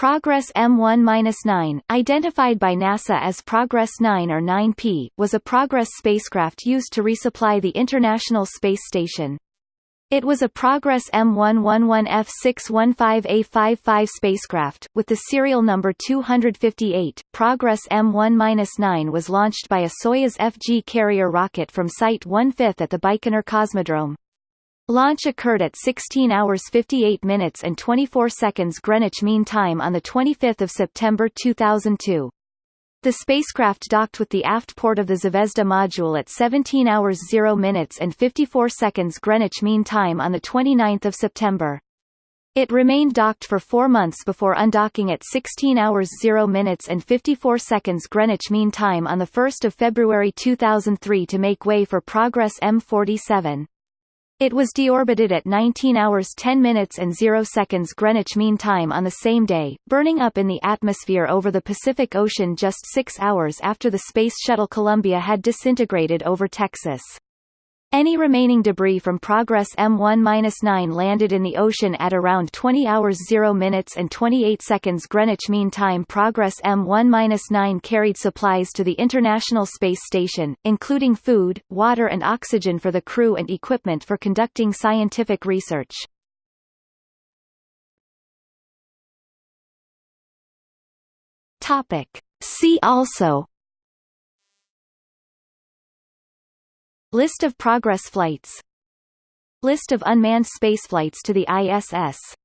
Progress M1-9, identified by NASA as Progress 9 or 9P, was a Progress spacecraft used to resupply the International Space Station. It was a Progress M111F615A55 spacecraft, with the serial number 258. Progress M1-9 was launched by a Soyuz FG carrier rocket from Site 1/5 at the Baikonur Cosmodrome. Launch occurred at 16 hours 58 minutes and 24 seconds Greenwich Mean Time on 25 September 2002. The spacecraft docked with the aft port of the Zvezda module at 17 hours 0 minutes and 54 seconds Greenwich Mean Time on 29 September. It remained docked for four months before undocking at 16 hours 0 minutes and 54 seconds Greenwich Mean Time on 1 February 2003 to make way for Progress M47. It was deorbited at 19 hours 10 minutes and 0 seconds Greenwich Mean Time on the same day, burning up in the atmosphere over the Pacific Ocean just six hours after the Space Shuttle Columbia had disintegrated over Texas. Any remaining debris from Progress M1-9 landed in the ocean at around 20 hours 0 minutes and 28 seconds Greenwich Mean Time. Progress M1-9 carried supplies to the International Space Station, including food, water and oxygen for the crew and equipment for conducting scientific research. Topic. See also List of Progress flights. List of unmanned spaceflights to the ISS